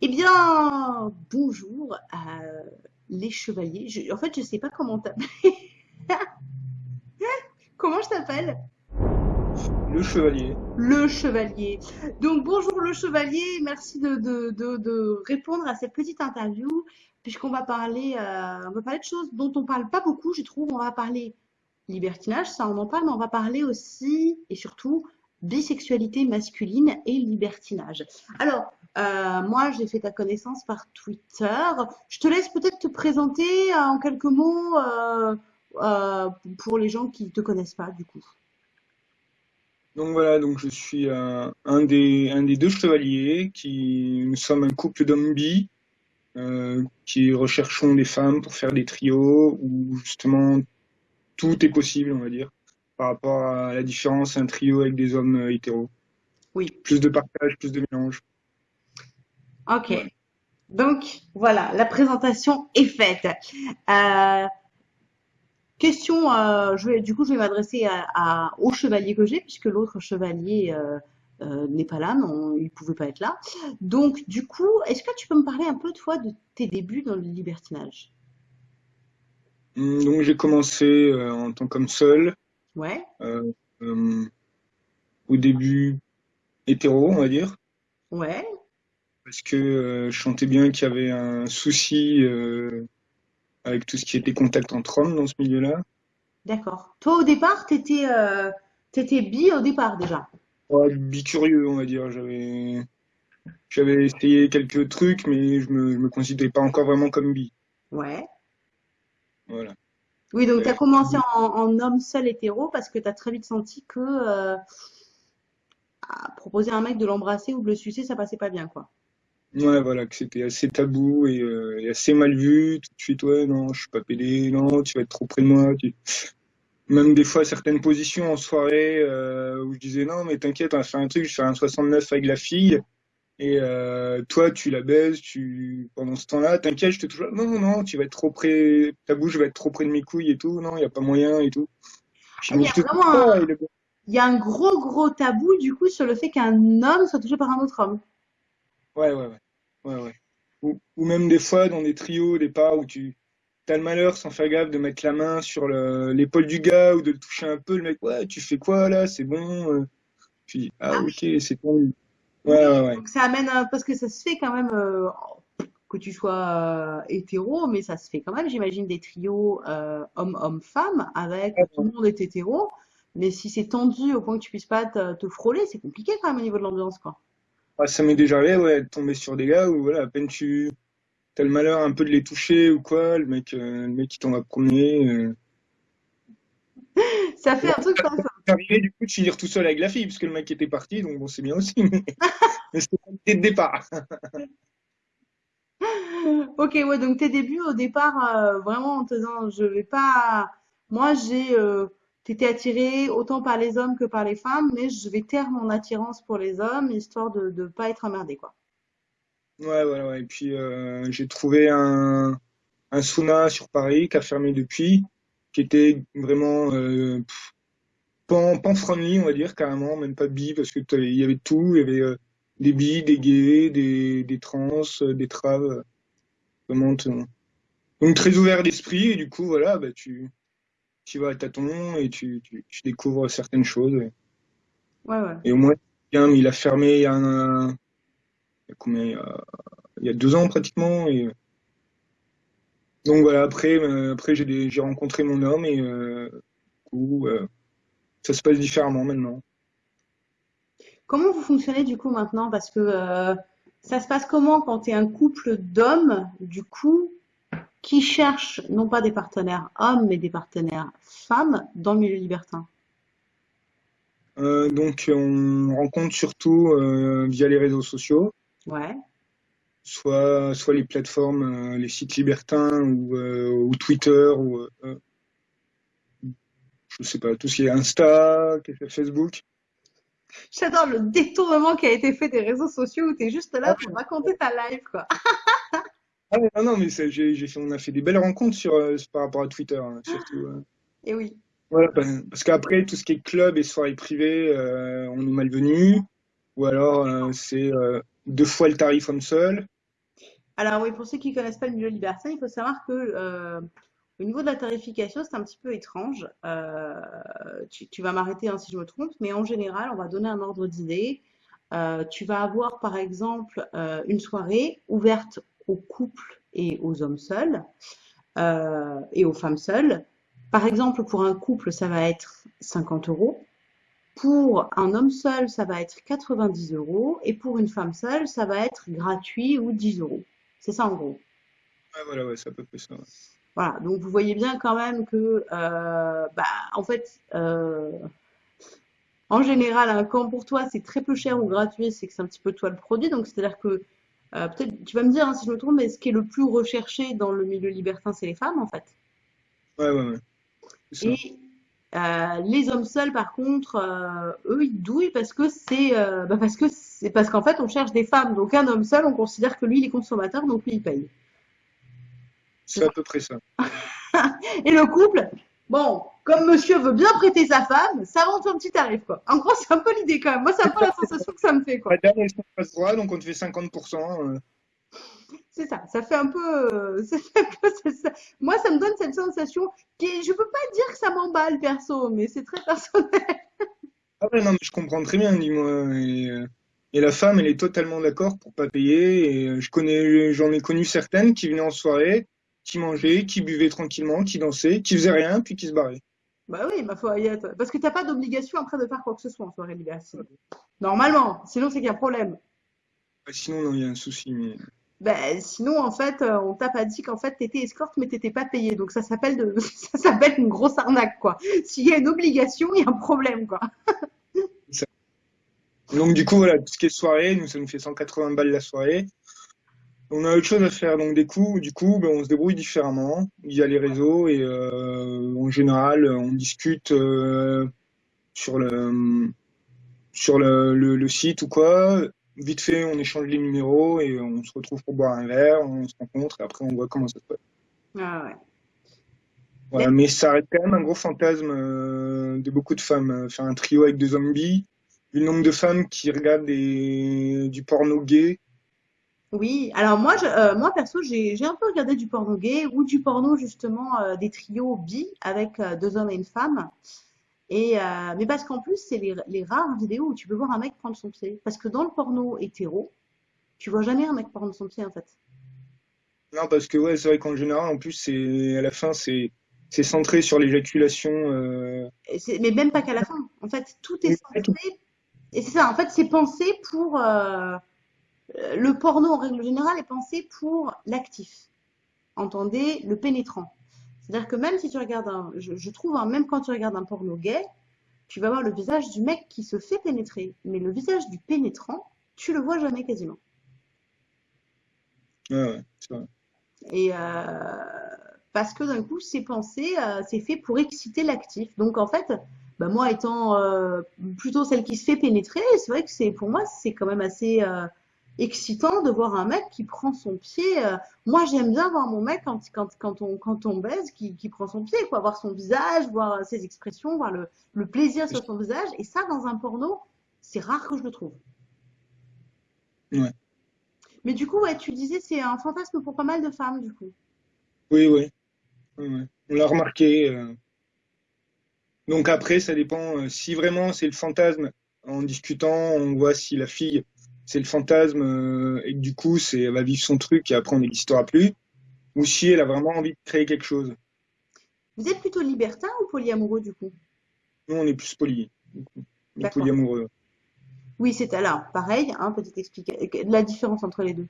Eh bien, bonjour à les chevaliers. Je- en fait, je sais pas comment t'appeler. Comment je t'appelle? Le chevalier. Le chevalier. Donc, bonjour le chevalier. Merci de, de, de, de répondre à cette petite interview, puisqu'on va parler, euh, on va parler de choses dont on parle pas beaucoup, je trouve. On va parler libertinage, ça on en parle, mais on va parler aussi et surtout bisexualité masculine et libertinage. Alors, euh, moi, j'ai fait ta connaissance par Twitter. Je te laisse peut-être te présenter euh, en quelques mots euh, pour les gens qui te connaissent pas, du coup. Donc voilà, donc je suis un, des, un des deux chevaliers qui nous sommes un couple d'hommes bi qui recherchons des femmes pour faire des trios où justement tout est possible, on va dire, par rapport à la différence un trio avec des hommes hétéros. Oui. Plus de partage, plus de mélange. Ok. Donc, voilà, la présentation est faite. Euh, question, euh, je vais, du coup, je vais m'adresser à, à- au chevalier que j'ai, puisque l'autre chevalier euh, euh, n'est pas là, non, il pouvait pas être là. Donc, du coup, est-ce que tu peux me parler un peu, toi, de tes débuts dans le libertinage? Hum, Donc j'ai commencé euh, en tant qu'homme seul, Ouais, euh, euh, au début hétéro, on va dire. ouais, parce que euh, je sentais bien qu'il y avait un souci euh, avec tout ce qui était contact entre hommes dans ce milieu-là. d'accord. Toi, au départ, t'étais, euh, t'étais bi au départ déjà. Ouais, bicurieux, on va dire. J'avais j'avais essayé quelques trucs, mais je me, je me considérais pas encore vraiment comme bi. Ouais. Voilà. Oui, donc tu as Euh, commencé en, en homme seul hétéro parce que tu as très vite senti que euh, proposer à un mec de l'embrasser ou de le sucer, ça passait pas bien, quoi. Ouais, voilà, que c'était assez tabou et, euh, et assez mal vu. Tout de suite, ouais, non, je suis pas pédé, non, tu vas être trop près de moi. tu- Même des fois, certaines positions en soirée euh, où je disais non, mais t'inquiète, on va faire un truc, je fais un 69 avec la fille. Et euh, toi, tu la baises, tu pendant ce temps-là, t'inquiète, je te touche. Non, non, non, tu vas être trop près, ta bouche va être trop près de mes couilles et tout. Non, il y a pas moyen et tout. Ah, Il y a vraiment un, il y a un gros, gros tabou, du coup, sur le fait qu'un homme soit touché par un autre homme. Ouais, ouais, ouais, ouais, ouais. Ou, ou même des fois dans des trios, des pas où tu as le malheur sans faire gaffe de mettre la main sur le- l'épaule du gars ou de le toucher un peu. Le mec, ouais, tu fais quoi là? C'est bon. euh. Puis ah Ah ok, oui. c'est. Oui, Ouais, ouais, ouais. donc ça amène parce que ça se fait quand même euh, que tu sois euh, hétéro, mais ça se fait quand même, j'imagine, des trios euh, homme-homme-femme avec tout le monde est hétéro. Mais si c'est tendu au point que tu puisses pas te, te frôler, c'est compliqué quand même au niveau de l'ambiance, quoi. Ah, ça m'est déjà arrivé, ouais, de tomber sur des gars où, voilà, à peine tu as le malheur un peu de les toucher ou quoi, le mec, euh, le mec qui t'en va promener. Euh... Ça fait un truc pas ça. Arrivé du coup de finir tout seul avec la fille, parce que le mec était parti, donc bon, c'est bien aussi, mais, mais c'était de départ. Ok, ouais, donc tes débuts au départ, euh, vraiment en te disant, je vais pas. Moi, j'ai. Euh, t'étais attiré autant par les hommes que par les femmes, mais je vais taire mon attirance pour les hommes, histoire de ne pas être emmerdé, quoi. Ouais, voilà, ouais. Et puis euh, j'ai trouvé un, un sauna sur Paris qui a fermé depuis, qui était vraiment euh, pan, pan friendly, on va dire, carrément, même pas bi, parce que il y avait tout, il y avait euh, des bi, des gays, des, des trans, euh, des traves, vraiment. Donc très ouvert d'esprit, et du coup, voilà, bah, tu, tu vas à tâtons et tu, tu, tu découvres certaines choses. Et, Ouais, ouais. et au moins, bien, mais il a fermé il y a, un, il y a combien, il y a, il y a deux ans pratiquement, et Donc voilà, après, euh, après j'ai rencontré mon homme et euh, du coup, euh, ça se passe différemment maintenant. Comment vous fonctionnez du coup maintenant? Parce que euh, ça se passe comment quand tu es un couple d'hommes, du coup, qui cherchent non pas des partenaires hommes, mais des partenaires femmes dans le milieu libertin? Euh, donc on rencontre surtout euh, via les réseaux sociaux, Ouais, soit, soit les plateformes, euh, les sites libertins ou, ou Twitter ou je sais pas, tout ce qui est Insta, Facebook. J'adore le détournement qui a été fait des réseaux sociaux où tu es juste là Ah, pour raconter ta life, quoi. ah, non, non, mais ça, j'ai, j'ai fait, on a fait des belles rencontres sur, euh, par rapport à Twitter, hein, surtout. euh. Et oui. Voilà, parce parce qu'après, tout ce qui est club et soirée privée, euh, on est malvenu. Ou alors, euh, c'est euh, deux fois le tarif homme seul. Alors oui, pour ceux qui connaissent pas le milieu libertin, il faut savoir que euh, au niveau de la tarification, c'est un petit peu étrange. Euh, tu, tu vas m'arrêter hein, si je me trompe, mais en général, on va donner un ordre d'idée. Euh, tu vas avoir par exemple euh, une soirée ouverte aux couples et aux hommes seuls euh, et aux femmes seules. Par exemple, pour un couple, ça va être 50 euros. Pour un homme seul, ça va être 90 euros. Et pour une femme seule, ça va être gratuit ou 10 euros. C'est ça en gros. Ouais, voilà, ouais, c'est à peu près ça. ouais. Voilà, donc vous voyez bien quand même que, euh, bah, en fait, euh, en général, hein, quand pour toi c'est très peu cher ou gratuit, c'est que c'est un petit peu toi le produit. Donc c'est-à-dire que, euh, peut-être, tu vas me dire hein, si je me trompe, mais ce qui est le plus recherché dans le milieu libertin, c'est les femmes en fait. Ouais, ouais, ouais. Et euh, les hommes seuls, par contre, euh, eux, ils douillent parce que c'est, bah, parce que c'est parce qu'en fait, on cherche des femmes. Donc un homme seul, on considère que lui, il est consommateur, donc lui, il paye. C'est à peu près ça. Et le couple, bon, comme monsieur veut bien prêter sa femme, ça vend son petit tarif, quoi. En gros, c'est un peu l'idée quand même. Moi, c'est un peu la sensation que ça me fait, quoi. Madame, droit, donc on te fait 50%. euh. C'est ça, ça fait un peu, euh, ça fait un peu ça- ça- Moi, ça me donne cette sensation qui est, je peux pas dire que ça m'emballe perso, mais c'est très personnel. Ah ouais, non, mais je comprends très bien, dis-moi. Et, euh, et la femme, elle est totalement d'accord pour pas payer. Et euh, je connais, j'en ai connu certaines qui venaient en soirée, qui mangeaient, qui buvaient tranquillement, qui dansaient, qui faisaient rien, puis qui se barraient. Bah oui, ma foi, parce que t'as pas d'obligation après de faire quoi que ce soit en soirée libertine. Normalement, sinon c'est qu'il y a un problème. Ouais, Sinon, non, il y a un souci. Mais... Ben, sinon, en fait, euh, on t'a pas dit qu'en fait, t'étais escorte, mais t'étais pas payé. Donc, ça s'appelle de, ça s'appelle une grosse arnaque, quoi. S'il y a une obligation, il y a un problème, quoi. Donc, du coup, voilà, tout ce qui est soirée, nous, ça nous fait 180 balles la soirée. On a autre chose à faire, donc des coups, du coup, ben, on se débrouille différemment. Il y a les réseaux et euh, en général, on discute euh, sur le sur le, le, le site ou quoi. Vite fait, on échange les numéros et on se retrouve pour boire un verre, on se rencontre et après on voit comment ça se passe. Ah ouais. Voilà, mais ça reste quand même un gros fantasme euh, de beaucoup de femmes. Faire un trio avec des zombies, le nombre de femmes qui regardent des, du porno gay. Oui, alors moi, je, euh, moi perso, j'ai, un peu regardé du porno gay ou du porno justement euh, des trios bi avec euh, deux hommes et une femme. Et mais parce qu'en plus, c'est les, les rares vidéos où tu peux voir un mec prendre son pied. Parce que dans le porno hétéro, tu vois jamais un mec prendre son pied en fait. Non, parce que ouais, c'est vrai qu'en général, en plus, c'est à la fin, c'est c'est centré sur l'éjaculation. Mais même pas qu'à la fin. En fait, tout est censé. Et c'est ça, en fait, c'est pensé pour. Euh, le porno, en règle générale, est pensé pour l'actif. Entendez, le pénétrant. C'est-à-dire que même si tu regardes un. Je, je trouve, hein, même quand tu regardes un porno gay, tu vas voir le visage du mec qui se fait pénétrer. Mais le visage du pénétrant, tu le vois jamais quasiment. Ouais, ouais, c'est vrai. Et euh, parce que d'un coup, c'est pensé, euh, c'est fait pour exciter l'actif. Donc en fait, bah, moi étant euh, plutôt celle qui se fait pénétrer, c'est vrai que c'est pour moi, c'est quand même assez excitant de voir un mec qui prend son pied. euh. Moi, j'aime bien voir mon mec quand, quand, quand on, quand on baise, qui, qui prend son pied, quoi, voir son visage, voir ses expressions, voir le, le plaisir sur son visage. Et ça, dans un porno, c'est rare que je le trouve. Ouais. Mais du coup, ouais, tu disais, c'est un fantasme pour pas mal de femmes, du coup. Oui, oui. On l'a remarqué. euh. Donc après, ça dépend. euh, Si vraiment c'est le fantasme, en discutant, on voit si la fille, c'est le fantasme euh, et que du coup, c'est, elle va vivre son truc et après on n'existera plus. Ou si elle a vraiment envie de créer quelque chose. Vous êtes plutôt libertin ou polyamoureux, du coup? Nous, on est plus poly. On est polyamoureux. Oui, c'est alors pareil, hein, petite explication. La différence entre les deux.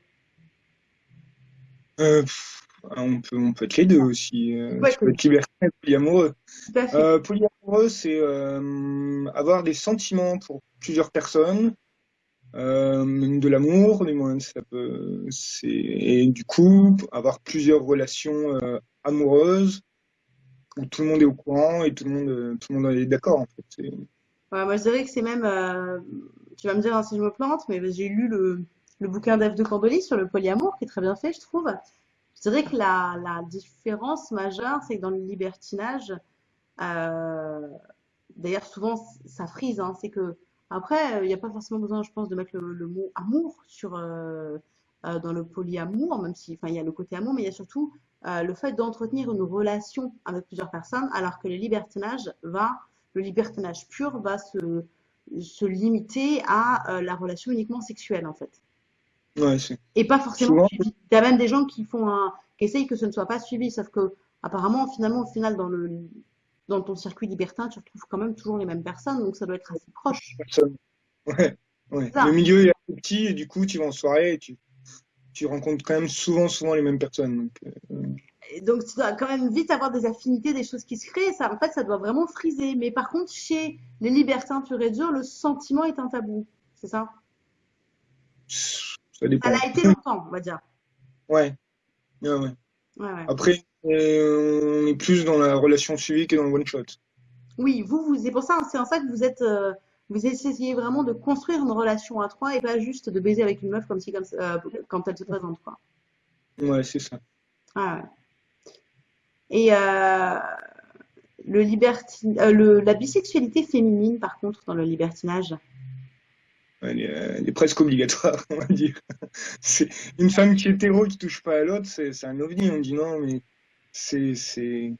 Euh, pff, on peut, on peut être les deux aussi. Euh, Ouais, tu peux être libertin et polyamoureux. Tout à fait. Euh, polyamoureux, c'est euh, avoir des sentiments pour plusieurs personnes, euh, de l'amour, du et du coup, avoir plusieurs relations euh, amoureuses où tout le monde est au courant et tout le monde, euh, tout le monde est d'accord en fait. Moi, je dirais que c'est même. tu vas me dire hein, si je me plante, mais j'ai lu le, le bouquin d'Ève de Candolis sur le polyamour, qui est très bien fait, je trouve. Je dirais que la, la différence majeure, c'est que dans le libertinage, d'ailleurs, souvent, ça frise, hein, c'est que après, il n'y a pas forcément besoin, je pense, de mettre le, le mot amour sur, euh, euh, dans le polyamour, même si, enfin, il y a le côté amour, mais il y a surtout euh, le fait d'entretenir une relation avec plusieurs personnes, alors que le libertinage va, le libertinage pur va se, se limiter à euh, la relation uniquement sexuelle, en fait. Ouais, c'est Et pas forcément suivi. Il y a même des gens qui font un, qui essayent que ce ne soit pas suivi, sauf que, apparemment, finalement, au final, dans le, dans ton circuit libertin, tu retrouves quand même toujours les mêmes personnes, donc ça doit être assez proche. Ouais, ouais. Ça. Le milieu est assez petit et du coup, tu vas en soirée et tu, tu rencontres quand même souvent, souvent les mêmes personnes. Donc, euh, Et Donc, tu dois quand même vite avoir des affinités, des choses qui se créent. Ça, en fait, ça doit vraiment friser. Mais par contre, chez les libertins purs et durs, le sentiment est un tabou. C'est ça? ça Ça dépend. l'a été longtemps, on va dire. Ouais, ouais, ouais. Ouais, ouais. Après, on est plus dans la relation suivie que dans le one shot. Oui, vous, vous, c'est pour ça, c'est en ça que vous êtes, euh, vous essayez vraiment de construire une relation à trois et pas juste de baiser avec une meuf comme si, comme euh, quand elle se présente, quoi. Ouais, c'est ça. Ah ouais. Et euh, le libertin, euh, le, la bisexualité féminine, par contre, dans le libertinage. Elle est, elle est presque obligatoire, on va dire. C'est une femme qui est hétéro qui touche pas à l'autre, c'est un ovni. On dit non, mais c'est c'est.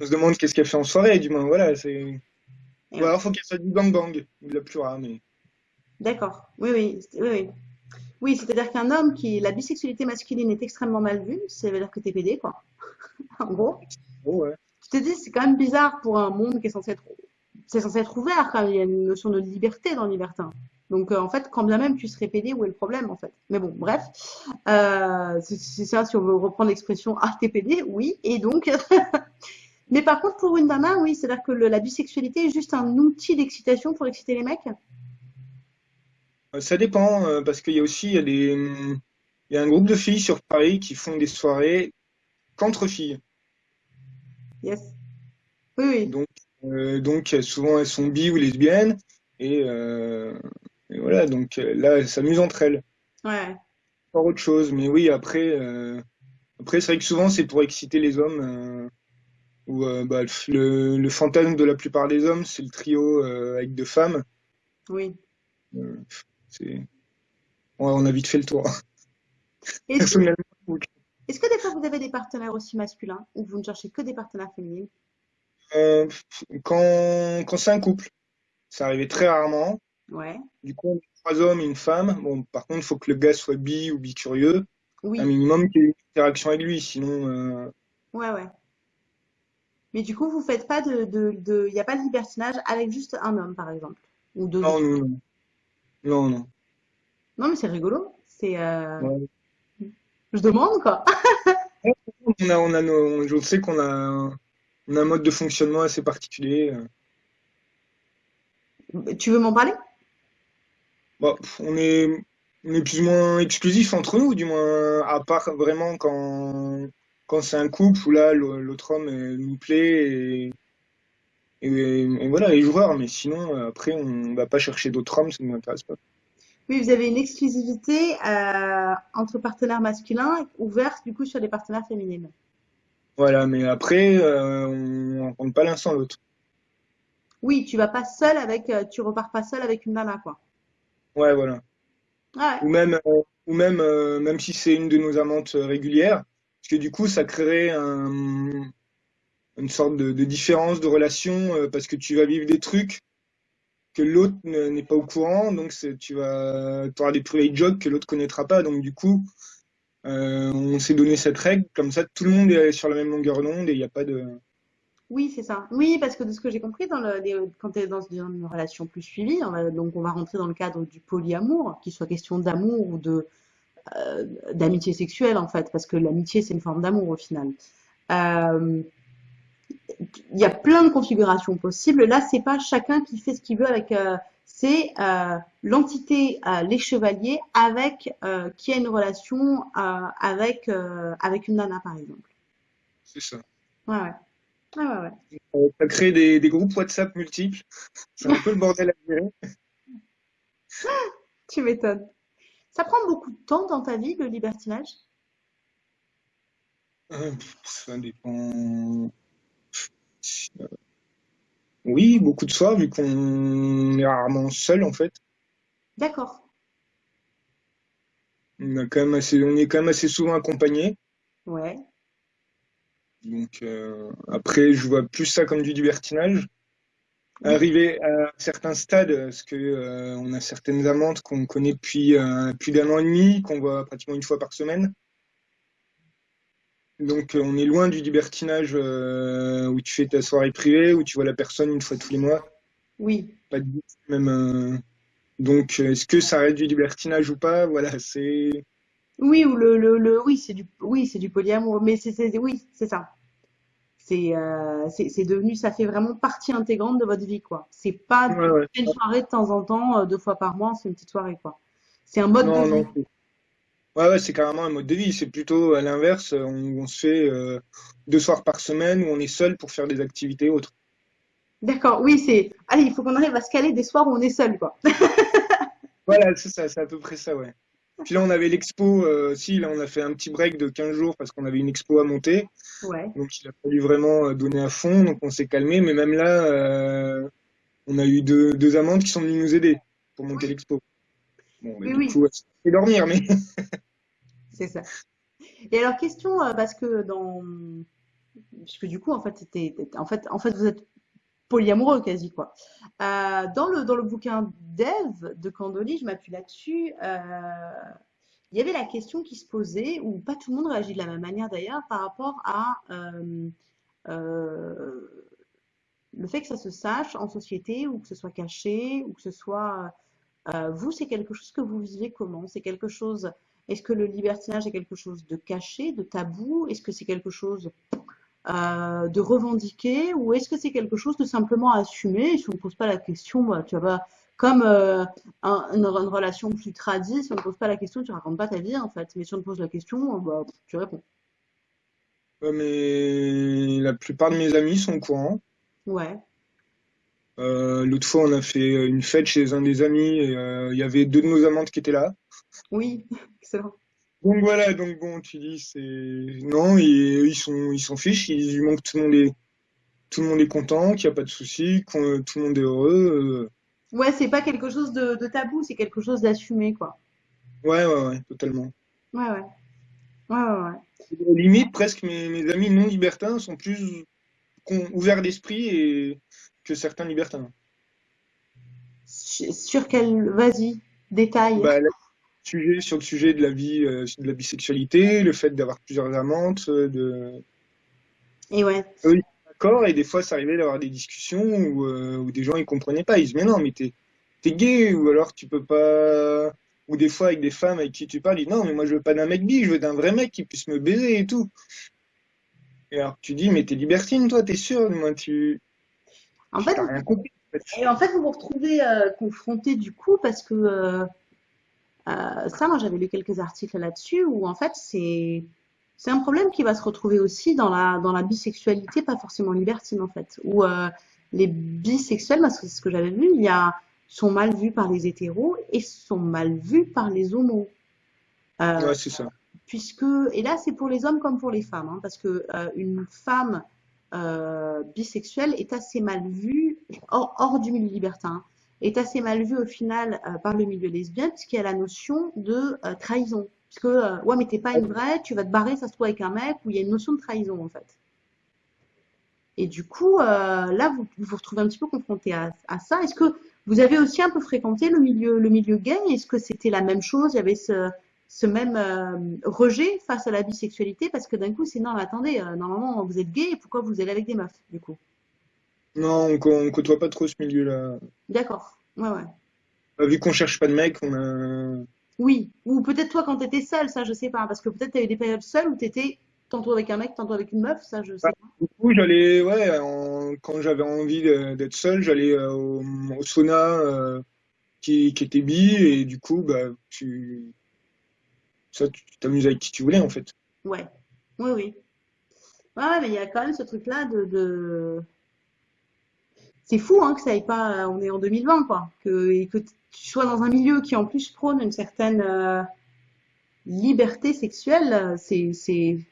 On se demande qu'est-ce qu'elle fait en soirée, du moins. Voilà, c'est. Ou alors faut qu'elle fasse du bang bang, ou de la plus rare, mais. D'accord. Oui, oui, oui, oui. Oui, c'est-à-dire qu'un homme qui, la bisexualité masculine est extrêmement mal vue, ça veut dire que t'es pédé, quoi. En gros. Oh, ouais. Tu te dis, c'est quand même bizarre pour un monde qui est censé être, c'est censé être ouvert, quand même. Il y a une notion de liberté dans libertin. Donc, euh, en fait, quand bien même tu serais pédé, où est le problème, en fait? Mais bon, bref. Euh, c'est ça, si on veut reprendre l'expression, ah, t'es pédé, oui. Et donc, mais par contre, pour une nana, oui, c'est-à-dire que le- la bisexualité est juste un outil d'excitation pour exciter les mecs? Euh, Ça dépend, parce qu'il y a aussi il y a des, il y a un groupe de filles sur Paris qui font des soirées qu'entre filles. Yes. Oui, oui. Donc, euh, donc souvent elles sont bi ou lesbiennes, et, euh, et voilà, donc euh, là elles s'amusent entre elles. Ouais. Pas autre chose, mais oui, après, euh, après c'est vrai que souvent c'est pour exciter les hommes, euh, ou euh, bah, le, le fantasme de la plupart des hommes, c'est le trio euh, avec deux femmes. Oui. Euh, c'est, ouais, on a vite fait le tour. Est-ce que, que des fois vous avez des partenaires aussi masculins ou vous ne cherchez que des partenaires féminines? euh, quand, quand c'est un couple, ça arrivait très rarement. Ouais. Du coup, on est trois hommes et une femme. Bon, par contre, il faut que le gars soit bi ou bicurieux. Oui. Un minimum qu'il y ait une interaction avec lui, sinon, euh, Ouais, ouais. Mais du coup, vous faites pas de, de, de, il n'y a pas de libertinage avec juste un homme, par exemple, ou deux non, non, non, non, non. Non, mais c'est rigolo. C'est, euh, Ouais. je demande, quoi. On a, on a nos- je sais qu'on a, un- on a un mode de fonctionnement assez particulier. euh. Tu veux m'en parler? Pff, on est, on est plus ou moins exclusif entre nous, du moins, à part vraiment quand, quand c'est un couple où là, l'autre homme euh, nous plaît et, et, et voilà, les joueurs. Mais sinon, après, on va pas chercher d'autres hommes, ça ne m'intéresse pas. Oui, vous avez une exclusivité euh, entre partenaires masculins ouverte du coup sur les partenaires féminines. Voilà, mais après, euh, on rencontre pas l'un sans l'autre. Oui, tu vas pas seul avec, tu repars pas seul avec une nana, quoi. Ouais, voilà. Ou même, euh, ou même, euh, même si c'est une de nos amantes euh, régulières, parce que du coup, ça créerait un, une sorte de, de différence de relation, euh, parce que tu vas vivre des trucs que l'autre ne- n'est pas au courant, donc tu vas, auras des private jokes que l'autre connaîtra pas, donc du coup, on s'est donné cette règle, comme ça, tout le monde est sur la même longueur d'onde et il n'y a pas de. Oui, c'est ça. Oui, parce que de ce que j'ai compris, dans le, quand tu es dans une relation plus suivie, on va, donc on va rentrer dans le cadre du polyamour, qu'il soit question d'amour ou de euh, d'amitié sexuelle en fait, parce que l'amitié c'est une forme d'amour au final. Euh, il y a plein de configurations possibles. Là, c'est pas chacun qui fait ce qu'il veut avec. euh, c'est euh, l'entité, euh, les chevaliers, avec euh, qui a une relation euh, avec euh, avec une nana par exemple. C'est ça. Ouais, ouais. Ouais, ouais. Euh, Ça crée des, des groupes WhatsApp multiples. C'est un peu le bordel à gérer. Tu m'étonnes. Ça prend beaucoup de temps dans ta vie, le libertinage? Euh, Ça dépend. Euh, Oui, beaucoup de soirs, vu qu'on est rarement seul, en fait. D'accord. On a quand même assez, on est quand même assez souvent accompagné. Ouais. Donc euh, après, je vois plus ça comme du libertinage. Arrivé à certains stades, parce que euh, on a certaines amantes qu'on connaît depuis euh, plus d'un an et demi, qu'on voit pratiquement une fois par semaine. Donc on est loin du libertinage où tu fais ta soirée privée, où tu vois la personne une fois tous les mois. Oui. Pas de même. donc est-ce que ça reste du libertinage ou pas? Voilà, c'est. Oui, ou le, le, le oui, c'est du, oui, c'est du polyamour, mais c'est, oui, c'est ça. C'est, euh, c'est, devenu, ça fait vraiment partie intégrante de votre vie, quoi. C'est pas Ouais, ouais. une soirée de temps en temps, euh, deux fois par mois, c'est une petite soirée, quoi. C'est un mode de Non, vie. Ouais, ouais, c'est carrément un mode de vie. C'est plutôt à l'inverse. On, on se fait euh, deux soirs par semaine où on est seul pour faire des activités autres. D'accord, oui, c'est, allez, il faut qu'on arrive à se caler des soirs où on est seul, quoi. Voilà, c'est ça, c'est à peu près ça, ouais. Puis là, on avait l'expo. euh, si, là, on a fait un petit break de 15 jours parce qu'on avait une expo à monter. Ouais. Donc, il a fallu vraiment euh, donner à fond. Donc, on s'est calmé. Mais même là, euh, on a eu deux, deux amantes qui sont venues nous aider pour monter Oui, l'expo. Bon, mais oui, du oui, coup, c'est dormir, mais. c'est ça. Et alors, question, euh, parce que dans, puisque du coup, en fait, c'était, en fait, en fait, vous êtes polyamoureux quasi, quoi. Euh, dans le, dans le bouquin d'Ève de Candoli, je m'appuie là-dessus, euh, il y avait la question qui se posait, où pas tout le monde réagit de la même manière d'ailleurs, par rapport à euh, le fait que ça se sache en société, ou que ce soit caché, ou que ce soit... vous, c'est quelque chose que vous vivez comment? C'est quelque chose... Est-ce que le libertinage est quelque chose de caché, de tabou? Est-ce que c'est quelque chose euh, de revendiquer ou est-ce que c'est quelque chose de simplement assumé? Et si on ne pose pas la question, bah, tu vas comme euh, un- une, une relation plus tradie, si on ne pose pas la question, tu racontes pas ta vie en fait. Mais si on te pose la question, bah, tu réponds. Ouais, mais la plupart de mes amis sont au courant. Ouais, Euh, l'autre fois, on a fait une fête chez un des amis et euh, il y avait deux de nos amantes qui étaient là. oui, excellent. Donc voilà, donc bon, tu dis, c'est... Non, ils sont, ils s'en fichent, ils lui montrent que tout le monde est, tout le monde est content, qu'il n'y a pas de souci, que tout le monde est heureux. Ouais, c'est pas quelque chose de, de tabou, c'est quelque chose d'assumé quoi. euh. Ouais, ouais, ouais, totalement. Ouais, ouais, ouais, ouais. ouais. Limite, presque, mes, mes amis non libertins sont plus ouverts d'esprit et... que certains libertins. Sur quel, vas-y, détail. Bah, sur le sujet de la vie, euh, de la bisexualité, le fait d'avoir plusieurs amantes, euh, de... Et ouais, Eux, sont d'accord, et des fois, ça arrivait d'avoir des discussions où, euh, où des gens, ils comprenaient pas. Ils disent, mais non, mais t'es, gay, ou alors tu peux pas... Ou des fois, avec des femmes avec qui tu parles, ils disent, non, mais moi, je veux pas d'un mec bi, je veux d'un vrai mec qui puisse me baiser et tout. Et alors, tu dis, mais t'es libertine, toi, t'es sûr? Moi, tu... en fait, rien compris. en fait. et en fait, vous vous retrouvez euh, confronté du coup parce que euh, ça, moi, j'avais lu quelques articles là-dessus où en fait, c'est c'est un problème qui va se retrouver aussi dans la dans la bisexualité, pas forcément libertine en fait, où euh, les bisexuels, parce que c'est ce que j'avais vu, il y a sont mal vus par les hétéros et sont mal vus par les homos. Euh, Ouais, c'est ça. puisque et là c'est pour les hommes comme pour les femmes, hein, parce que une femme bisexuelle est assez mal vue hors, hors du milieu libertin, hein, est assez mal vue au final euh, par le milieu lesbien puisqu'il y a la notion de euh, trahison, puisque euh, ouais mais t'es pas une vraie, tu vas te barrer, ça se trouve avec un mec, où il y a une notion de trahison en fait. Et du coup, euh, là, vous vous retrouvez un petit peu confronté à, ça. Est-ce que vous avez aussi un peu fréquenté le milieu, le milieu gay? Est-ce que c'était la même chose? Il y avait ce, même rejet face à la bisexualité? Parce que d'un coup, c'est non, attendez, normalement, vous êtes gay, pourquoi vous allez avec des meufs, du coup? Non, on, co- on côtoie pas trop ce milieu-là. D'accord. Ouais, ouais. Bah, vu qu'on cherche pas de mec, on a... Oui. Ou peut-être toi, quand t'étais seule, ça, je sais pas. Parce que peut-être t'avais des périodes seules où t'étais tantôt avec un mec, tantôt avec une meuf, ça, je sais Bah, pas. du coup, j'allais, ouais, en- quand j'avais envie de- d'être seul, j'allais euh, au, au sauna euh, qui, qui était bi, et du coup, bah, tu, ça, tu t'amuses avec qui tu voulais, en fait. Ouais. Oui, oui. Ouais, ouais, mais il y a quand même ce truc-là de, de... C'est fou, hein, que ça aille pas, euh, on est en 2020, quoi. Que, et que tu sois dans un milieu qui, en plus, prône une certaine euh, liberté sexuelle, c'est,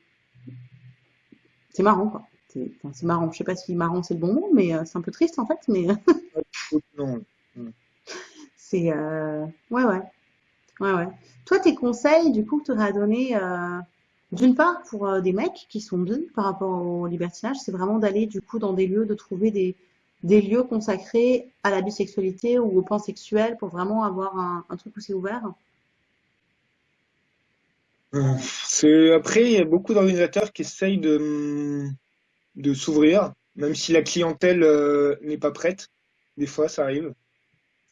marrant, quoi. C'est, marrant. Je sais pas si marrant c'est le bon mot, mais euh, c'est un peu triste, en fait, mais c'est, euh... ouais, ouais. Ouais, ouais. Toi, tes conseils, du coup, que tu aurais à donner, euh, d'une part, pour euh, des mecs qui sont bi par rapport au libertinage, c'est vraiment d'aller, du coup, dans des lieux, de trouver des, des lieux consacrés à la bisexualité ou au pansexuel pour vraiment avoir un, un truc où c'est ouvert. Euh, après, il y a beaucoup d'organisateurs qui essayent de, de s'ouvrir, même si la clientèle euh, n'est pas prête. Des fois, ça arrive.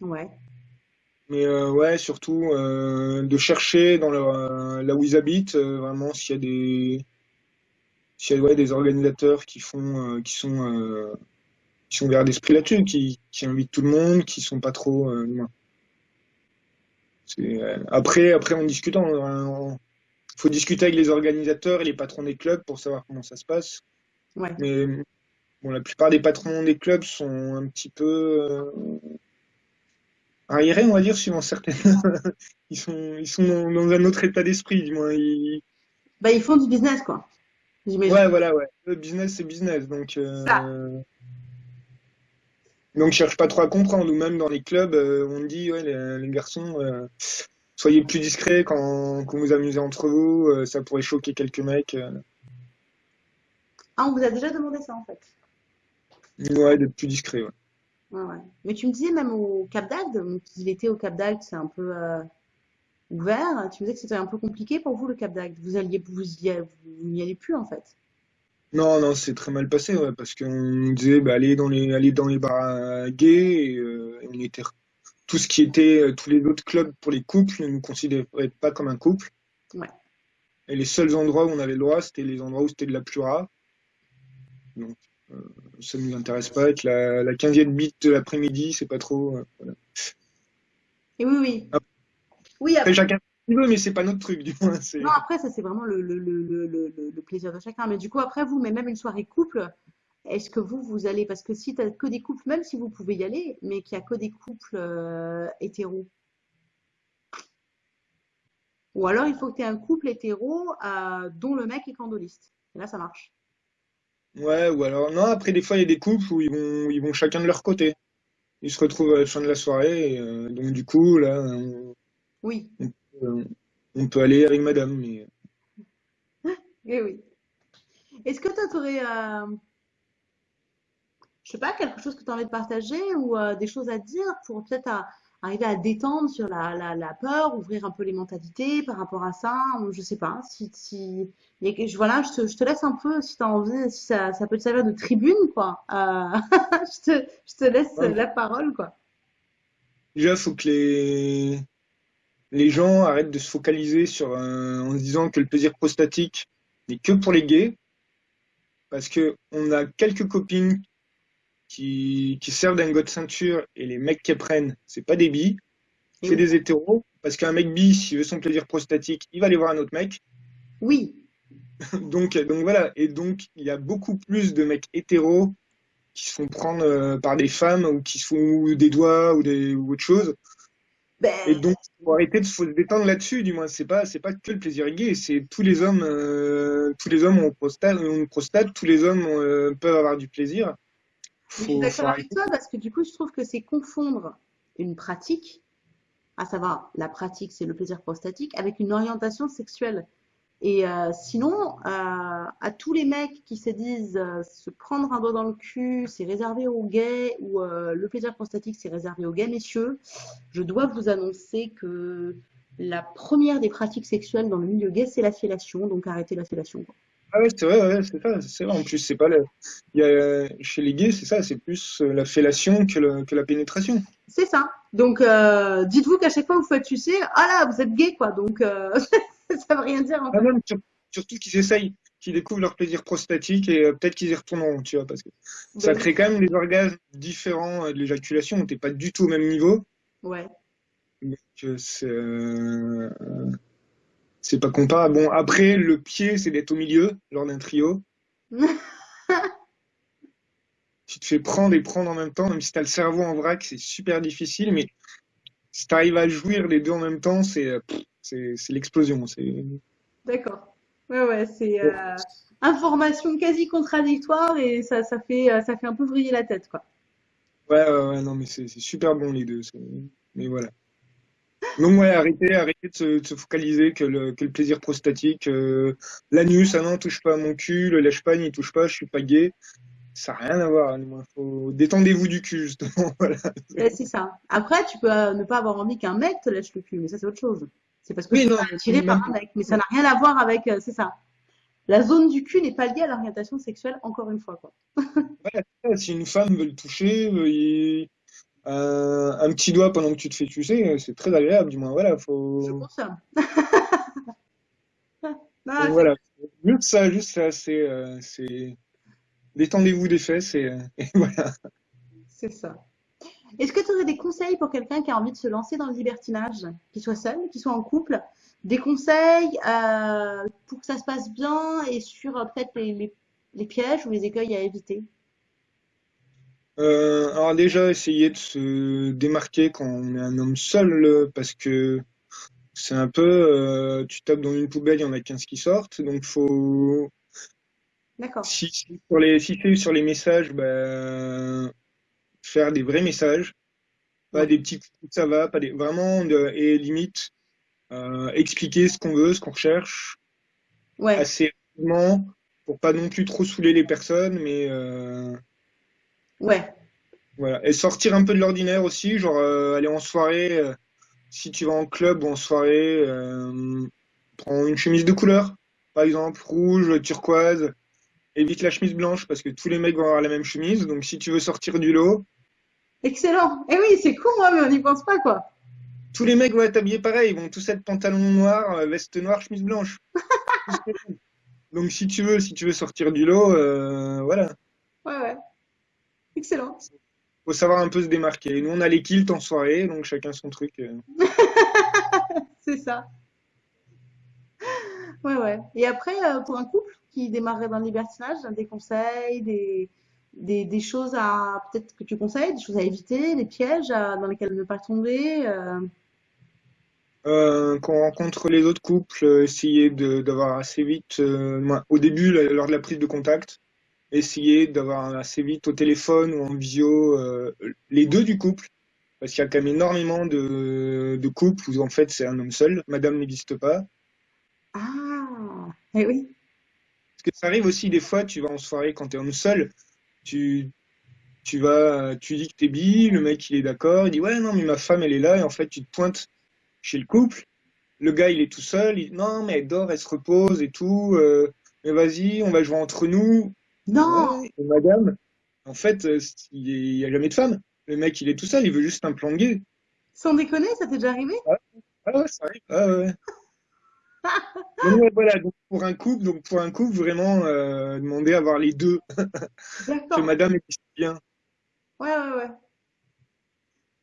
Ouais. Mais euh, ouais, surtout euh, de chercher dans leur, là où ils habitent, vraiment s'il y a des, s'il y a ouais, des organisateurs qui font, qui sont, qui sont ouverts d'esprit là-dessus, qui, qui invitent tout le monde, qui sont pas trop. euh, euh, après, après, en discutant, il faut discuter avec les organisateurs et les patrons des clubs pour savoir comment ça se passe. Ouais. Mais bon, la plupart des patrons des clubs sont un petit peu euh, arriérés, on va dire, suivant certaines. Ils sont, ils sont dans, dans un autre état d'esprit, du moins. Ils... Bah, ils font du business, quoi. Ouais, voilà, ouais. Le business, c'est business. Donc, euh, donc, je cherche pas trop à comprendre. Ou même dans les clubs, euh, on dit, ouais, les, les garçons, euh, soyez plus discrets quand, quand vous amusez entre vous. euh, ça pourrait choquer quelques mecs. Ah, on vous a déjà demandé ça, en fait. Ouais, d'être plus discret, ouais. Ouais, ouais. Mais tu me disais même au Cap d'Agde, donc l'été au Cap d'Agde, c'est un peu euh, ouvert. Tu me disais que c'était un peu compliqué pour vous, le Cap d'Agde. Vous alliez, vous y, a- vous n'y allez plus, en fait. Non, non, c'est très mal passé, ouais, parce qu'on nous disait, bah, allez dans les, allez dans les bars gays, et, euh, on était, tout ce qui était, euh, tous les autres clubs pour les couples ne nous considéraient pas comme un couple. Ouais. Et les seuls endroits où on avait le droit, c'était les endroits où c'était de la plura. Donc, euh, ça ne nous intéresse pas. Avec la, la 15e bite de l'après-midi, c'est pas trop, euh, voilà. Et oui, oui. Après, Oui, après, chacun veut, mais c'est pas notre truc, du moins. Non, après, ça, c'est vraiment le, le, le, le, le, le- le plaisir de chacun. Mais du coup, après, vous, mais même une soirée couple, est-ce que vous, vous allez, parce que si tu que des couples, même si vous pouvez y aller, mais qu'il n'y a que des couples euh, hétéros, ou alors il faut que tu aies un couple hétéro euh, dont le mec est candoliste. Et là, ça marche. ouais, ou alors, non, après, des fois, il y a des couples où ils vont, ils vont chacun de leur côté. Ils se retrouvent à la fin de la soirée, et, euh, donc du coup, là, on, Oui, on- on peut aller avec madame, mais eh oui. Est-ce que tu aurais, je sais pas, quelque chose que tu as envie de partager ou euh, des choses à dire pour peut-être arriver à détendre sur la, la, la peur, ouvrir un peu les mentalités par rapport à ça, ou je sais pas, si, si, voilà, je te, je te laisse un peu si tu as envie, si ça, ça peut te servir de tribune, quoi. Euh, je te, je te laisse Ouais. la parole, quoi. déjà, il faut que les, les gens arrêtent de se focaliser sur, euh, en se disant que le plaisir prostatique n'est que pour les gays, parce que on a quelques copines qui, qui servent d'un de ceinture et les mecs qui prennent, c'est pas des bi, Et c'est oui. des hétéros, parce qu'un mec bi, s'il veut son plaisir prostatique, il va aller voir un autre mec. Oui, Donc, donc voilà, et donc il y a beaucoup plus de mecs hétéros qui se font prendre euh, par des femmes ou qui se font ou des doigts ou, des, ou autre chose. Et ben, donc, faut arrêter de faut se détendre là-dessus, du moins. C'est pas, c'est pas que le plaisir gay, c'est tous les hommes, euh, tous les hommes ont, prostate, ont une prostate, tous les hommes euh, peuvent avoir du plaisir. je suis Faut, faut d'accord avec arrêter. toi parce que du coup, je trouve que c'est confondre une pratique, à savoir la pratique, c'est le plaisir prostatique, avec une orientation sexuelle. Et euh, sinon, euh, à tous les mecs qui se disent euh, se prendre un doigt dans le cul, c'est réservé aux gays, ou euh, le plaisir prostatique, c'est réservé aux gays messieurs, je dois vous annoncer que la première des pratiques sexuelles dans le milieu gay, c'est la fellation, donc arrêtez la fellation. quoi. Ah ouais, c'est vrai, ouais, c'est ça, c'est vrai. En plus, c'est pas le, il y a, chez les gays, c'est ça, c'est plus euh, la fellation que, le- que la pénétration. C'est ça. Donc, euh, dites-vous qu'à chaque fois que vous faites sucer, ah là, vous êtes gay, quoi. Donc, euh, ça veut rien dire, en Ah fait. même, surtout qu'ils essayent, qu'ils découvrent leur plaisir prostatique et euh, peut-être qu'ils y retourneront, tu vois, parce que ça crée quand même des orgasmes différents euh, de l'éjaculation où t'es pas du tout au même niveau. ouais. Donc, euh, c'est euh, c'est pas comparable. Bon, après, le pied, c'est d'être au milieu lors d'un trio. Tu te fais prendre et prendre en même temps, même si t'as le cerveau en vrac, c'est super difficile, mais si t'arrives à jouir les deux en même temps, c'est c'est l'explosion. C'est D'accord. Ouais, ouais, c'est euh, information quasi contradictoire et ça, ça fait, euh, ça fait un peu vriller la tête, quoi. ouais, ouais, ouais, non, mais c'est super bon les deux. Mais voilà. Donc ouais, arrêtez, arrêtez de se, de se focaliser que le, que le plaisir prostatique. euh, l'anus, ah non, touche pas à mon cul, le lèche-pas, n'y touche pas, je suis pas gay. Ça n'a rien à voir. Faut... Détendez-vous du cul, justement. Voilà. C'est ça. Après, tu peux euh, ne pas avoir envie qu'un mec te lèche le cul, mais ça, c'est autre chose. C'est parce que Oui, tu non, es mais attiré même par un mec, mais ça n'a rien à voir avec, euh, c'est ça. La zone du cul n'est pas liée à l'orientation sexuelle, encore une fois, quoi. voilà, si une femme veut le toucher, veut y- un, un petit doigt pendant que tu te fais sucer, c'est très agréable, du moins. Voilà, Je faut. confirme. Non, Donc c'est voilà, juste ça, juste ça, c'est, euh, détendez-vous des fesses et, euh, et voilà. c'est ça. Est-ce que tu aurais des conseils pour quelqu'un qui a envie de se lancer dans le libertinage, qu'il soit seul, qu'il soit en couple? Des conseils euh, pour que ça se passe bien et sur euh, peut-être les, les- les pièges ou les écueils à éviter? Euh, alors déjà, essayer de se démarquer quand on est un homme seul, parce que c'est un peu, tu tapes dans une poubelle, il y en a 15 qui sortent, donc faut, D'accord. si, si sur les, si c'est sur les messages, ben, faire des vrais messages, pas Ouais. des petits ça va, pas des, vraiment, de- et limite, euh, expliquer ce qu'on veut, ce qu'on recherche, Ouais. assez rapidement, pour pas non plus trop saouler les personnes, mais, euh, Ouais. Voilà. Et sortir un peu de l'ordinaire aussi, genre euh, aller en soirée, si tu vas en club ou en soirée, prends une chemise de couleur, par exemple, rouge, turquoise, évite la chemise blanche parce que tous les mecs vont avoir la même chemise, donc si tu veux sortir du lot, Excellent. Eh oui, c'est con, hein, mais on n'y pense pas, quoi. tous les mecs vont être habillés pareil, ils vont tous être pantalon noir, euh, veste noire, chemise blanche. Donc si tu veux, si tu veux sortir du lot, euh, voilà, Ouais, ouais. Excellent. faut savoir un peu se démarquer. Nous on a les kilts en soirée, donc chacun son truc. euh. C'est ça. Ouais, ouais. Et après, pour un couple qui démarrerait dans le libertinage, des conseils, des, des, des choses à, peut-être que tu conseilles, des choses à éviter, des pièges à- dans lesquels ne pas tomber. euh, Euh, quand on rencontre les autres couples, euh, essayer d'avoir assez vite, euh, au début, lors de la prise de contact, essayer d'avoir assez vite au téléphone ou en visio euh, les deux du couple, parce qu'il y a quand même énormément de, de couples où en fait c'est un homme seul, madame n'existe pas. Ah, eh oui. Parce que ça arrive aussi des fois, tu vas en soirée quand tu es homme seul, tu, tu vas, tu dis que t'es bi, le mec il est d'accord, il dit ouais non mais ma femme elle est là, et en fait tu te pointes chez le couple, le gars il est tout seul, il dit non mais elle dort, elle se repose et tout, euh, mais vas-y, on va jouer entre nous. Non, Ouais, et madame, en fait, euh, il n'y a jamais de femme. Le mec il est tout seul, il veut juste un plan de gay. sans déconner, ça t'est déjà arrivé? Ah ouais, ça arrive. Ah ouais. Donc voilà, donc pour un couple, donc pour un couple, vraiment euh, demander à avoir les deux, que madame est bien. Ouais, ouais, ouais.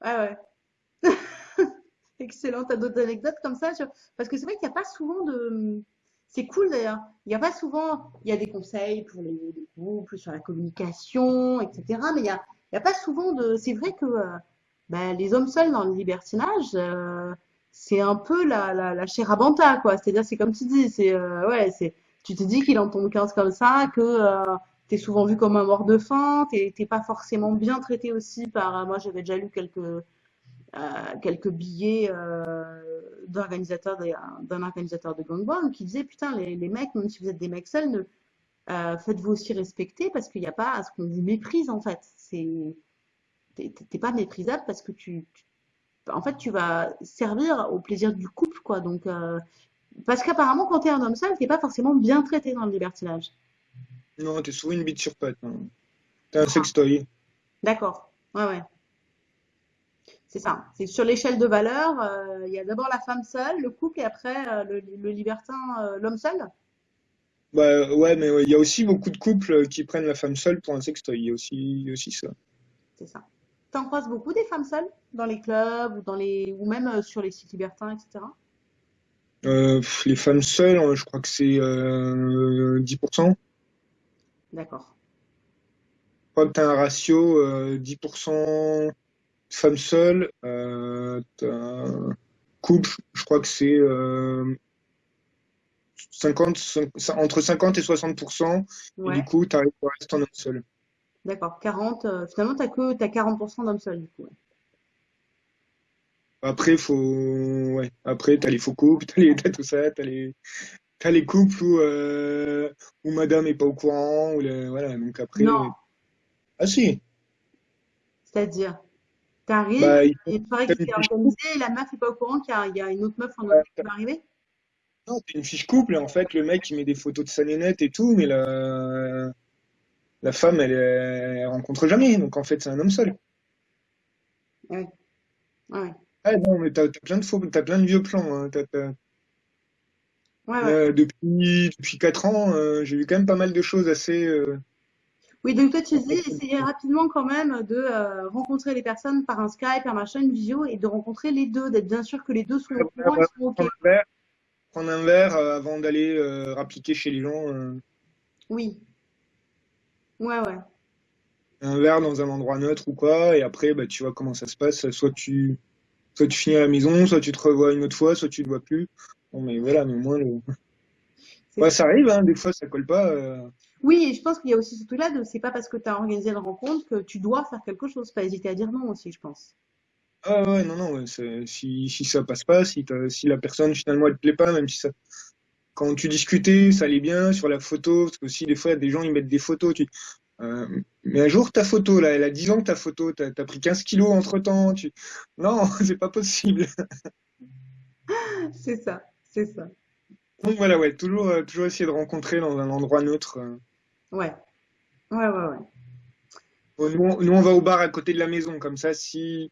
Ouais, ouais. Excellent. T'as d'autres anecdotes comme ça sur... Parce que c'est vrai qu'il n'y a pas souvent de... C'est cool d'ailleurs. Il n'y a pas souvent... Il y a des conseils pour les, les couples, sur la communication, etc. Mais il n'y a, y a pas souvent de... C'est vrai que euh, ben, les hommes seuls dans le libertinage, euh, c'est un peu la, la, la banta, quoi. C'est-à-dire, c'est comme tu dis, c'est... euh, ouais, c'est... Tu te dis qu'il en tombe 15 comme ça, que... Euh, T'es souvent vu comme un mort de faim, t'es pas forcément bien traité aussi par. euh, Moi, j'avais déjà lu quelques euh, quelques billets euh, d'organisateurs d'un organisateur de gangbang qui disait putain les, les mecs même si vous êtes des mecs seuls euh, faites-vous aussi respecter parce qu'il n'y a pas à ce qu'on vous méprise en fait c'est t'es pas méprisable parce que tu, tu- en fait tu vas servir au plaisir du couple quoi donc euh, parce qu'apparemment quand t'es un homme seul t'es pas forcément bien traité dans le libertinage Non, t'es souvent une bite sur patte. hein. T'es un Ah, sextoy. d'accord ouais ouais c'est ça c'est sur l'échelle de valeur euh, il y a d'abord la femme seule le couple et après euh, le, le libertin l'homme seul Bah ouais, mais ouais, il y a aussi beaucoup de couples qui prennent la femme seule pour un sextoy. Il y a aussi, il y a aussi ça. C'est ça. T'en croises beaucoup des femmes seules dans les clubs ou dans les ou même euh, sur les sites libertins, etc. Euh, les femmes seules, euh, je crois que c'est euh, 10%. D'accord. Je crois que t'as un ratio euh, 10% femmes seules. Couple, je crois que c'est 50, cin- entre 50 et 60%. Et du Ouais, coup, t'arrives au reste en homme seul. D'accord. 40. euh, finalement, t'as que t'as 40% d'hommes seuls du coup. ouais. Après, faut, ouais. Après, t'as les faux couples, t'as les, tout ça, t'as les, t'as les couples où, euh, où madame est pas au courant, ou le- voilà. Donc après, Non, ah si, c'est-à-dire, t'arrives, bah, il qui une s'est fiche, organisée et la meuf est pas au courant qu'il y y a une autre meuf en ouais, qui va arriver? non, t'as une fiche couple, et en fait, le mec, il met des photos de sa nénette et tout, mais la, la femme, elle, elle rencontre jamais. Donc en fait, c'est un homme seul. Ouais, ouais, Ah non, mais t'as, plein de faux, t'as plein de vieux plans, hein. Ouais, ouais. là, depuis, depuis quatre ans, euh, j'ai vu quand même pas mal de choses assez, euh, Oui, donc toi, tu dis, essayez rapidement quand même de euh, rencontrer les personnes par un Skype, par machin, une visio, et de rencontrer les deux, d'être bien sûr que les deux sont au courant et sont OK. prendre un verre, prendre un verre euh, avant d'aller euh, rappliquer chez les gens. euh, Oui, ouais, ouais. un verre dans un endroit neutre ou quoi, et après, bah, tu vois comment ça se passe. Soit tu, soit tu finis à la maison, soit tu te revois une autre fois, soit tu te vois plus. Bon, mais voilà, mais au moins, le... Ouais, ça. arrive, hein, des fois, ça colle pas. euh. Oui, et je pense qu'il y a aussi ce truc-là de c'est pas parce que tu as organisé une rencontre que tu dois faire quelque chose. Pas hésiter à dire non aussi, je pense. Ah ouais, non, non, ouais, si, si ça passe pas, si, t'as- si la personne finalement elle te plaît pas, même si ça, quand tu discutais, ça allait bien sur la photo, parce que aussi des fois, des gens ils mettent des photos, tu, euh, mais un jour ta photo, là, elle a 10 ans que ta photo, t'as, t'as pris 15 kilos entre temps, tu, non, c'est pas possible. C'est ça, c'est ça. Donc voilà, ouais, toujours, euh, toujours essayer de rencontrer dans un endroit neutre. euh. Ouais, ouais, ouais, ouais. Bon, Nous, on, nous, on va au bar à côté de la maison, comme ça, si,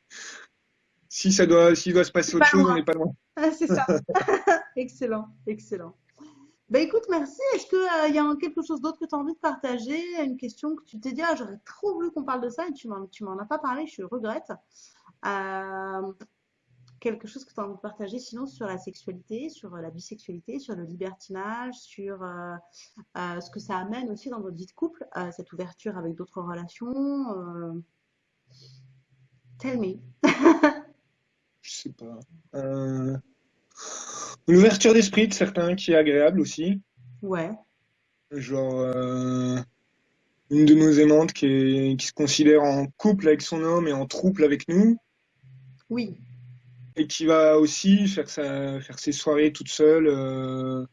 si ça doit, s'il doit se passer autre chose, on n'est pas loin. Ah, c'est ça. Excellent, excellent. Ben écoute, merci. Est-ce qu'il y a quelque chose d'autre que tu as envie de partager? Une question que tu t'es dit, ah, j'aurais trop voulu qu'on parle de ça et tu m'en, as pas parlé, je regrette. Euh, quelque chose que tu as envie de partager sinon sur la sexualité, sur euh, la bisexualité, sur le libertinage, sur euh, euh, ce que ça amène aussi dans votre vie de couple, euh, cette ouverture avec d'autres relations. euh, tell me. Je sais pas. Euh, une ouverture d'esprit de certains qui est agréable aussi. Ouais, Genre, euh, une de nos aimantes qui est, qui se considère en couple avec son homme et en trouble avec nous, oui, et qui va aussi faire sa, faire ses soirées toute seule, euh,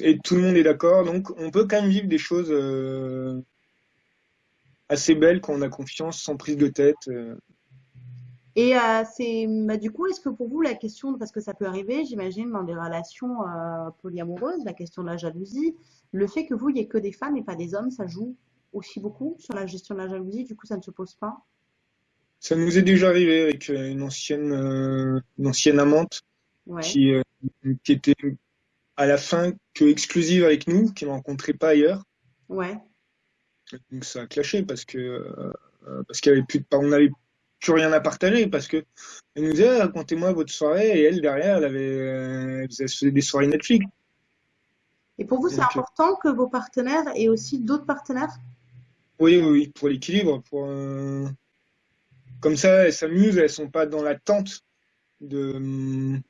et tout le monde est d'accord. Donc, on peut quand même vivre des choses, euh, assez belles quand on a confiance, sans prise de tête. Et euh, c'est bah, du coup, est-ce que pour vous la question, parce que ça peut arriver, j'imagine, dans des relations euh, polyamoureuses, la question de la jalousie, le fait que vous, il n'y ait que des femmes et pas des hommes, ça joue aussi beaucoup sur la gestion de la jalousie, du coup, ça ne se pose pas? Ça nous est déjà arrivé avec euh, une ancienne, euh, une ancienne amante Ouais, qui, qui était à la fin que exclusive avec nous, qui ne rencontrait pas ailleurs. ouais, Donc ça a clashé parce que parce qu'il avait plus de, on n'avait plus rien à partager parce que elle nous disait Ah, racontez-moi votre soirée et elle derrière elle avait euh, elle faisait des soirées Netflix. Et pour vous, c'est euh, important que vos partenaires aient aussi d'autres partenaires? oui oui oui pour l'équilibre pour euh, comme ça elles s'amusent elles sont pas dans l'attente de hum,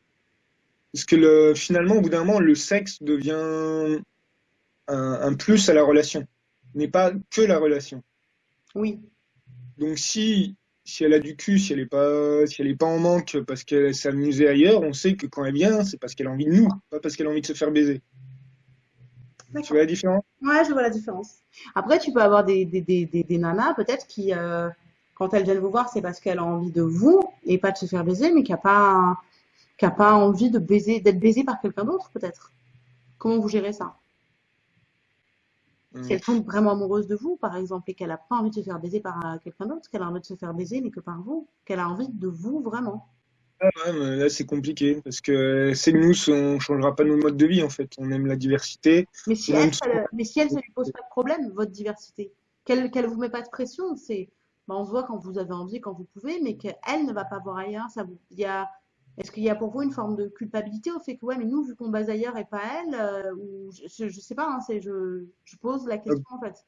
parce que le finalement au bout d'un moment le sexe devient un, un plus à la relation n'est pas que la relation. Oui, Donc si si elle a du cul, si elle est pas si elle est pas en manque parce qu'elle s'est amusée ailleurs, on sait que quand elle vient, c'est parce qu'elle a envie de nous, pas parce qu'elle a envie de se faire baiser. Tu vois la différence? Ouais, je vois la différence. Après, tu peux avoir des, des, des, des, des nanas, peut-être, qui, euh, quand elles viennent vous voir, c'est parce qu'elle a envie de vous et pas de se faire baiser, mais qui a pas, qui a pas envie de baiser, d'être baisée par quelqu'un d'autre, peut-être. Comment vous gérez ça? Si Euh, elle tombe vraiment amoureuse de vous, par exemple, et qu'elle a pas envie de se faire baiser par euh, quelqu'un d'autre, qu'elle a envie de se faire baiser, mais que par vous, qu'elle a envie de vous vraiment. ah ouais, mais là c'est compliqué parce que c'est nous, on changera pas nos modes de vie en fait. On aime la diversité, Mais si elle, ça le- mais si elle, ça lui pose pas de problème, votre diversité, qu'elle, qu'elle vous met pas de pression, c'est, bah, on se voit quand vous avez envie, quand vous pouvez, mais qu'elle ne va pas voir ailleurs, ça vous, il y a, est-ce qu'il y a pour vous une forme de culpabilité au fait que, ouais, mais nous, vu qu'on base ailleurs et pas elle, euh, ou, je, je sais pas, hein, je, je pose la question, en fait.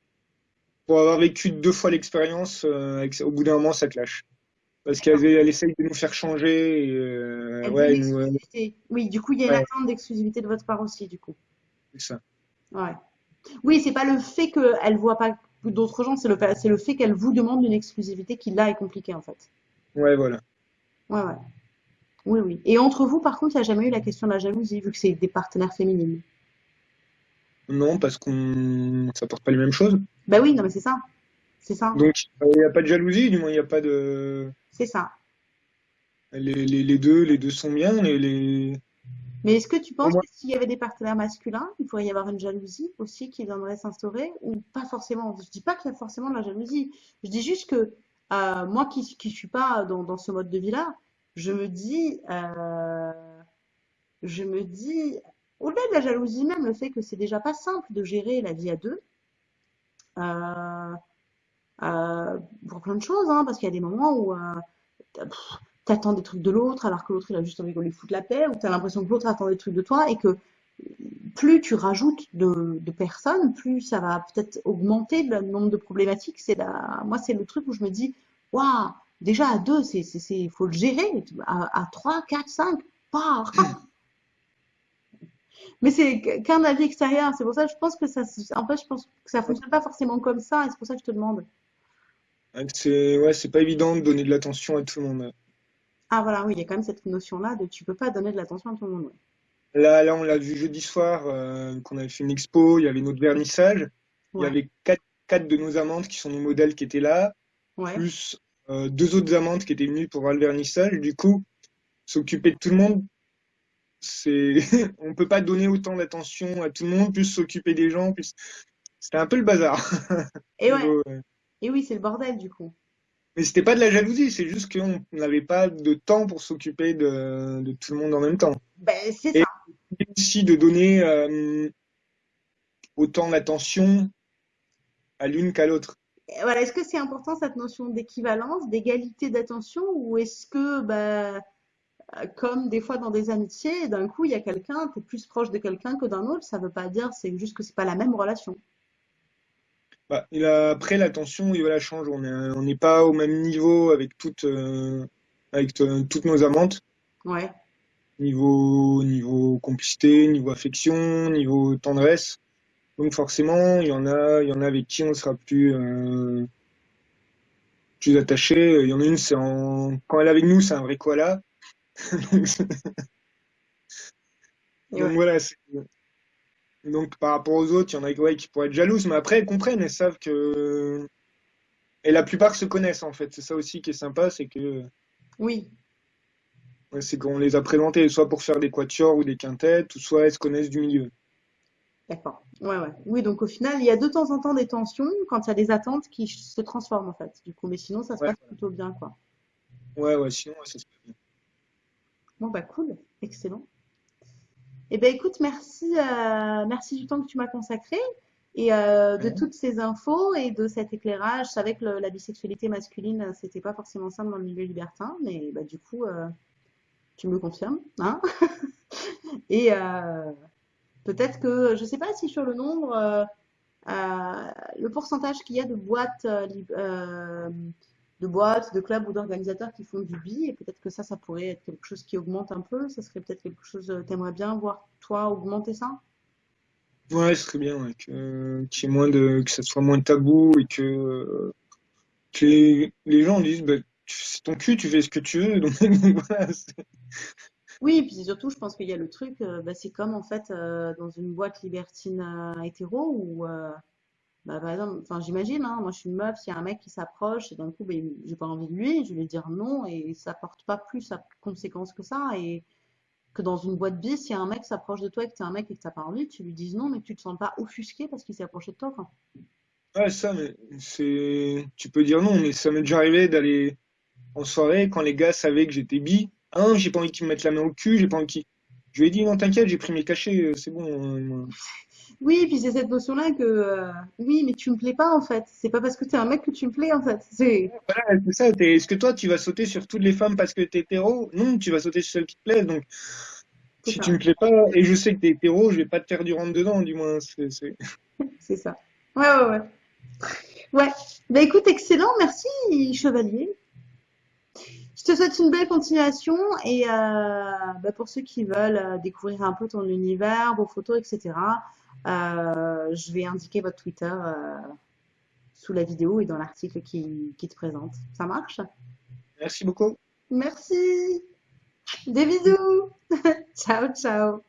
pour avoir vécu deux fois l'expérience, euh, au bout d'un moment ça clash. Parce qu'elle elle essaye de nous faire changer, et, euh, Elle ouais, nous, euh. Oui, du coup, il y a une ouais, attente d'exclusivité de votre part aussi, du coup. c'est ça. Ouais. Oui, c'est pas le fait qu'elle voit pas d'autres gens, c'est le, le fait qu'elle vous demande une exclusivité qui là est compliquée, en fait. Ouais, voilà. Ouais, ouais. Oui, oui. Et entre vous, par contre, il n'y a jamais eu la question de la jalousie, vu que c'est des partenaires féminines. Non, parce qu'on ça porte pas les mêmes choses. Bah oui, non, mais c'est ça. C'est ça. Donc, il n'y a pas de jalousie, du moins, il n'y a pas de. C'est ça. Les, les, les deux, les deux sont bien. Les, les... Mais est-ce que tu penses moi, que s'il y avait des partenaires masculins, il pourrait y avoir une jalousie aussi qui viendrait s'instaurer ou pas forcément? Je dis pas qu'il y a forcément de la jalousie. Je dis juste que euh, moi qui qui suis pas dans, dans ce mode de vie-là, je me dis, euh, je me dis, au-delà de la jalousie même, le fait que c'est déjà pas simple de gérer la vie à deux, euh, euh, pour plein de choses, hein, parce qu'il y a des moments où euh, t'attends des trucs de l'autre alors que l'autre il a juste envie qu'on lui foute la paix, ou t'as l'impression que l'autre attend des trucs de toi et que plus tu rajoutes de, personnes, plus ça va peut-être augmenter le nombre de problématiques. C'est moi c'est le truc où je me dis, waouh, déjà à deux, c'est, faut le gérer. À, à trois, quatre, cinq, pas. Mais c'est qu'un avis extérieur. C'est pour ça que je pense que ça, en fait, je pense que ça fonctionne pas forcément comme ça, et c'est pour ça que je te demande. c'est ouais, c'est pas évident de donner de l'attention à tout le monde. Ah voilà, oui, il y a quand même cette notion-là de tu peux pas donner de l'attention à tout le monde. Là, là, on l'a vu jeudi soir, euh, qu'on avait fait une expo, il y avait notre vernissage, il y avait quatre, quatre de nos amantes qui sont nos modèles qui étaient là, ouais, plus euh, deux autres amantes qui étaient venues pour voir le vernissage. Du coup, s'occuper de tout le monde, c'est, on peut pas donner autant d'attention à tout le monde, plus s'occuper des gens, plus, c'était un peu le bazar. Et ouais, Niveau, euh, et oui, c'est le bordel du coup. Mais c'était pas de la jalousie, c'est juste qu'on n'avait pas de temps pour s'occuper de, de tout le monde en même temps. Ben, c'est ça. aussi de donner euh, autant d'attention à l'une qu'à l'autre. Voilà, est-ce que c'est important cette notion d'équivalence, d'égalité d'attention, ou est-ce que, ben, euh, comme des fois dans des amitiés, d'un coup, il y a quelqu'un, tu es plus proche de quelqu'un que d'un autre, ça veut pas dire, c'est juste que c'est pas la même relation. Bah, et là, après, l'attention, il va la changer. On est, on n'est pas au même niveau avec toutes, euh, avec euh, toutes nos amantes. Ouais, Niveau, niveau complicité, niveau affection, niveau tendresse. Donc forcément, il y en a, il y en a avec qui on sera plus, euh, plus attaché. Il y en a une, c'est en, quand elle est avec nous, c'est un vrai koala. Donc, donc ouais. voilà. Donc par rapport aux autres, il y en a ouais, qui pourraient être jalouses, mais après elles comprennent, elles savent que et la plupart se connaissent en fait. C'est ça aussi qui est sympa, c'est que Oui, ouais, c'est qu'on les a présentés soit pour faire des quatuors ou des quintettes, ou soit elles se connaissent du milieu. d'accord. Ouais, ouais. Oui, donc au final, il y a de temps en temps des tensions quand il y a des attentes qui se transforment en fait, du coup, mais sinon, ça se Ouais, passe plutôt bien, quoi. ouais, ouais. Sinon, ça se passe bien. Bon, bah cool, excellent. Eh ben écoute, merci, euh, merci du temps que tu m'as consacré et euh, de toutes ces infos et de cet éclairage. Je savais que le- la bisexualité masculine, euh, c'était pas forcément simple dans le milieu libertin, mais bah, du coup, euh, tu me le confirmes, hein? Et peut-être que, je sais pas si sur le nombre, euh, euh, le pourcentage qu'il y a de boîtes, euh, de boîtes, de clubs ou d'organisateurs qui font du bi, et peut-être que ça, ça pourrait être quelque chose qui augmente un peu. Ça serait peut-être quelque chose, t'aimerais bien voir toi augmenter ça? Ouais, ce serait bien ouais, que qu'il y moins de que ça soit moins tabou et que les, gens disent bah, c'est ton cul, tu fais ce que tu veux. Donc, voilà, Oui, et puis surtout, je pense qu'il y a le truc, euh, bah, c'est comme en fait euh, dans une boîte libertine euh, hétéro où, bah, par exemple, enfin j'imagine, hein, moi je suis une meuf, s'il y a un mec qui s'approche et d'un coup, bah, j'ai pas envie de lui, je vais lui dire non et ça porte pas plus à conséquence que ça et que dans une boîte bis, si un mec s'approche de toi et que t'es un mec et que t'as pas envie, tu lui dises non, mais que tu te sens pas offusqué parce qu'il s'est approché de toi, quoi. ouais, ça, mais c'est tu peux dire non, mais ça m'est déjà arrivé d'aller en soirée quand les gars savaient que j'étais bi. Ah, non, j'ai pas envie qu'ils me mettent la main au cul, j'ai pas envie qu'ils. Je lui ai dit non, t'inquiète, j'ai pris mes cachets, euh, c'est bon. euh. Oui, puis c'est cette notion-là que euh, oui, mais tu me plais pas en fait. C'est pas parce que t'es un mec que tu me plais en fait. C'est Voilà, c'est ça. t'es- Est-ce que toi, tu vas sauter sur toutes les femmes parce que t'es hétéro? Non, tu vas sauter sur celles qui te plaisent. Donc, si ça, tu me plais pas et je sais que t'es hétéro, je vais pas te faire du rentre dedans, du moins. C'est, c'est... c'est ça. Ouais, ouais, ouais. Ouais. Bah écoute, excellent, merci Chevalier. Je te souhaite une belle continuation et euh, bah, pour ceux qui veulent euh, découvrir un peu ton univers, vos photos, etc. euh, je vais indiquer votre Twitter euh, sous la vidéo et dans l'article qui, qui te présente. Ça marche? Merci beaucoup. Merci. Des bisous. Ciao, ciao.